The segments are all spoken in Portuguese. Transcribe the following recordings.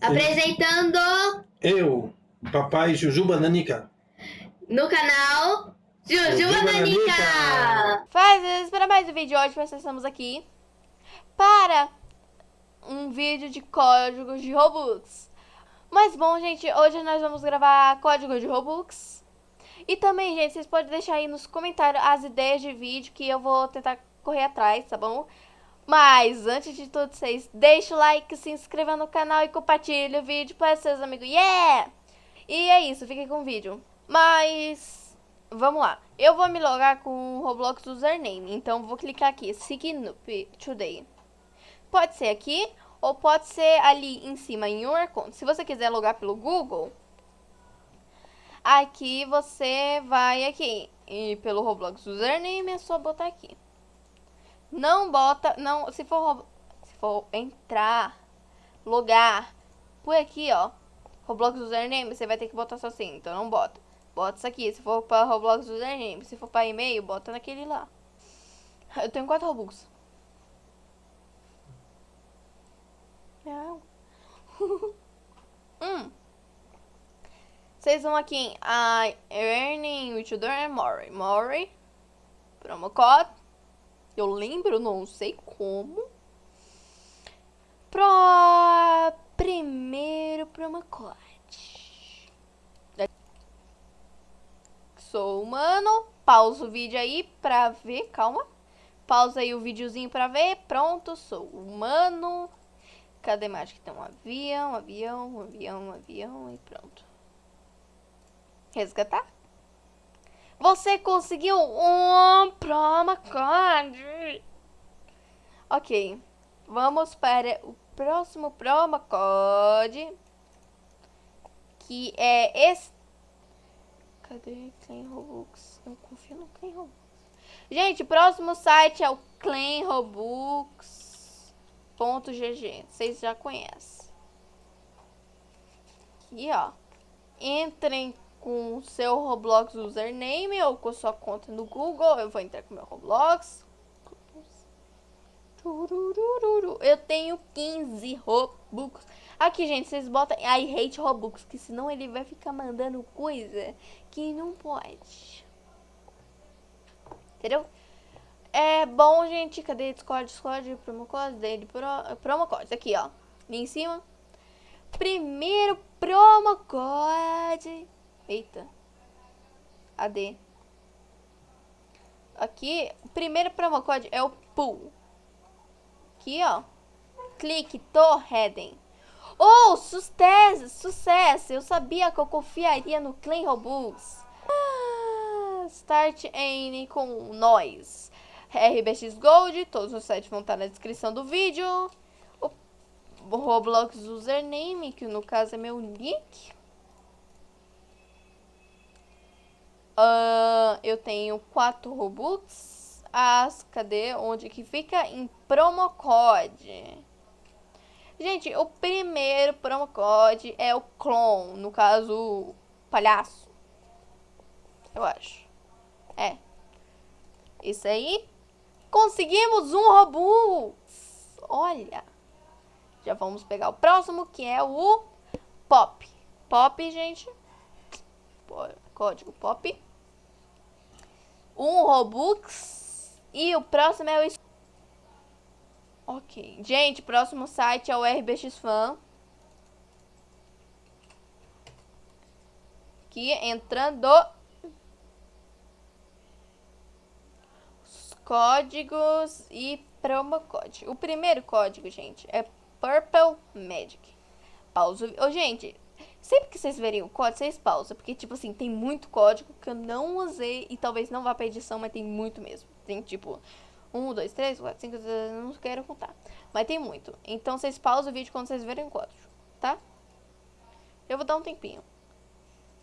Apresentando Eu, papai Jujuba Nanica. no canal Jujuba Jujuba Nanica. Nanica. Faz isso para mais um vídeo hoje, nós estamos aqui para um vídeo de códigos de Robux. Mas bom, gente, hoje nós vamos gravar código de Robux. E também, gente, vocês podem deixar aí nos comentários as ideias de vídeo que eu vou tentar correr atrás, tá bom? Mas antes de tudo, vocês deixem o like, se inscreva no canal e compartilhe o vídeo para seus amigos. Yeah! E é isso, fiquem com o vídeo. Mas vamos lá. Eu vou me logar com o Roblox username, então vou clicar aqui, Sign up today. Pode ser aqui ou pode ser ali em cima em your account. Se você quiser logar pelo Google, aqui você vai aqui e pelo Roblox username é só botar aqui. Não bota, não, se for, se for entrar, logar, por aqui, ó, Roblox username, você vai ter que botar só assim, então não bota. Bota isso aqui, se for para Roblox username, se for para e-mail, bota naquele lá. Eu tenho quatro Robux. Não. hum. Vocês vão aqui em I Earning with Your More. More. Promo code. Eu lembro, não sei como. Pro primeiro promo code. Sou humano. Pausa o vídeo aí pra ver. Calma. Pausa aí o videozinho pra ver. Pronto, sou humano. Cadê mais que tem um avião, avião, avião, avião e pronto. Resgatar. Você conseguiu um promo code. Ok. Vamos para o próximo promo code. Que é esse. Cadê Clean Robux? Eu confio no Clean Robux. Gente, próximo site é o cleanrobux.gg. Vocês já conhecem. Aqui, ó. Entrem com o seu Roblox username ou com sua conta no Google. Eu vou entrar com meu Roblox. Eu tenho 15 Robux. Aqui, gente, vocês botam I hate Robux, que senão ele vai ficar mandando coisa que não pode. Entendeu? É bom, gente. Cadê Discord, Discord, promo dele, pro, promo. Aqui, ó. Ali em cima. Primeiro promo. Eita. AD. Aqui, o primeiro promo é o pool. Aqui, ó. Clique to heading. Oh, sucesso, sucesso. Eu sabia que eu confiaria no Clean Robux. Ah, start N com nós. RBX Gold, todos os sites vão estar na descrição do vídeo. O Roblox username, que no caso é meu nick. Ah, eu tenho quatro Robux. As, cadê? Onde que fica? Em promo code. Gente, o primeiro promo code é o clone, no caso, palhaço. Eu acho. É. Isso aí. Conseguimos um Robux. Olha. Já vamos pegar o próximo, que é o Pop. Pop, gente. Código Pop. Um Robux. E o próximo é o... Ok. Gente, próximo site é o RBX Fan. Aqui, entrando... Os códigos e promo code. O primeiro código, gente, é Purple Magic. Pausa. Ô, gente, sempre que vocês verem o código, vocês pausam. Porque, tipo assim, tem muito código que eu não usei e talvez não vá pra edição, mas tem muito mesmo. Tem, tipo, 1, 2, 3, 4, 5, 6, não quero contar. Mas tem muito. Então, vocês pausam o vídeo quando vocês verem o código, tá? Eu vou dar um tempinho.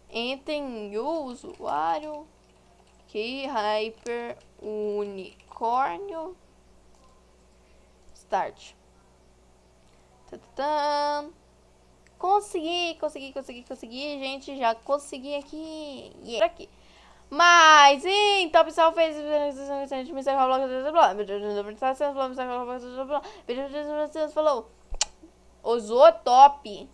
Entrem em usuário. Que Hyper Unicórnio. Start. Tadã. Consegui, consegui, consegui, consegui, gente, já consegui aqui, yeah. aqui. Mas, então, pessoal, fez falou, usou top.